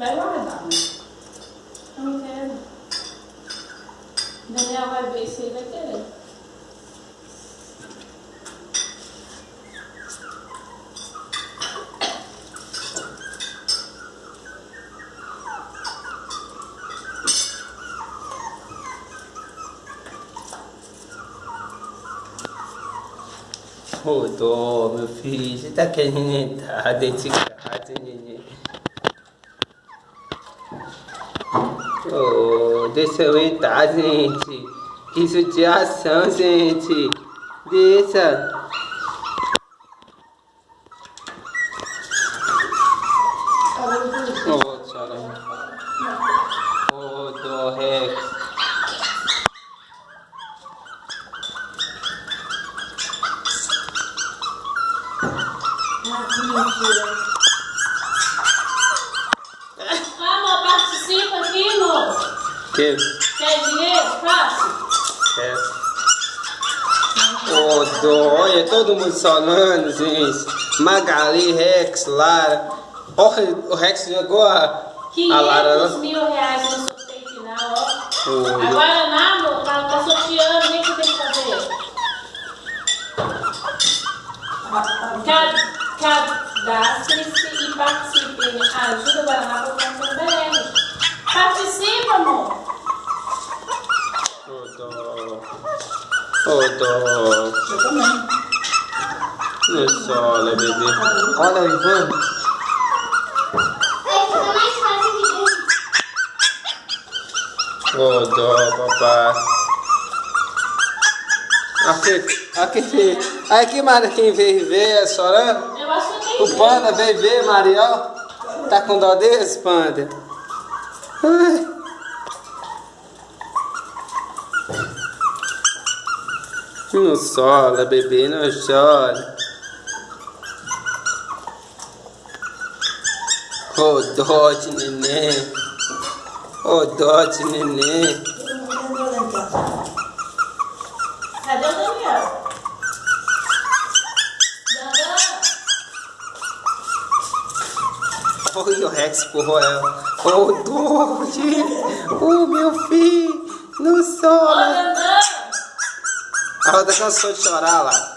Vai guardar. Não quero. Daniel vai ver se ele vai querer. Rodou, meu filho. Você tá querendo entrar dentro de casa, neném? Oh, deixa eu entrar, gente. Que judiação, gente. Deixa. Oh, tchau. Oh, do Rex. Ah, amor, participa aqui, Que? Quer dinheiro? Fácil. É. Ô, olha, todo mundo solando, gente. Magali, Rex, Lara. Olha, o Rex jogou a, a Lara. 500 mil reais no sorteio final, ó. Olha. Agora, não, amor, tá, tá sorteando, nem que tem que fazer. Ca- Cadastre-se e participe. Ajuda o Guaraná para o Conta BR. Participa, amor. Ô, dó. Ô, dó. Eu também. Não sola, bebê. Olha o Ivan. Aí fica mais fácil de dormir. Ô, dó, papai. Aqui, aqui. Aqui, Maria, quem veio ver, chorando. Eu acho que O panda veio ver, Mariel. Tá com dó desse, panda? Ai. Não sola, bebê, não chora. Ô, dó de neném. Ô, dó de neném. Cadê o Daniel? Oi, o Rex empurrou ela. Ô, dó, gente. Ô, meu filho. Não sola. Dandan. A Roda cansou de chorar lá.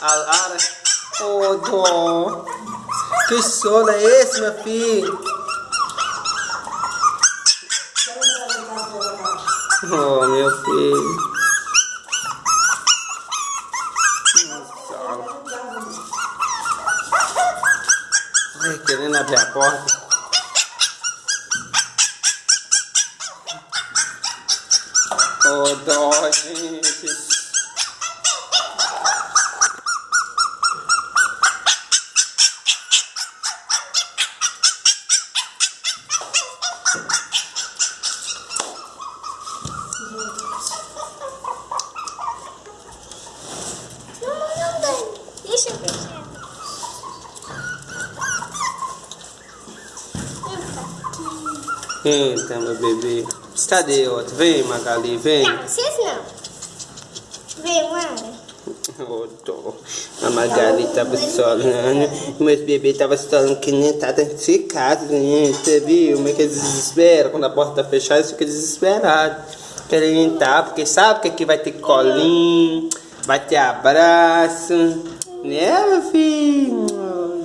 A Lara. Ô, dó. Que sono é esse, meu filho? Oh, meu filho. Ai, querendo abrir a porta. Ô, dó, gente. Deixa eu fechar. Eita, meu bebê. Cadê outro? Vem, Magali, vem. Não, vocês não. Vem, Mara. Ô, dó. A Magali tava solando. Meus bebês tava solando que nem tá dentro de casa. Você viu? Como é que eles desesperam? Quando a porta tá fechada, eles ficam desesperados. Querem entrar, porque sabe que aqui vai ter colinho, vai ter abraço. Né, meu filho?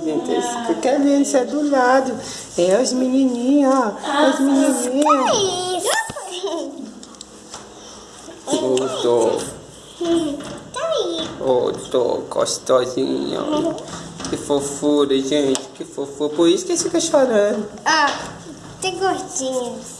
Gente, eles ficam querendo ser do lado. É os menininhos, ó. Os menininhos. Isso. Ô, dó. Tá tô gostosinho. Que fofura, gente. Que fofura. Por isso que eles ficam chorando. Ó, tem gordinhos.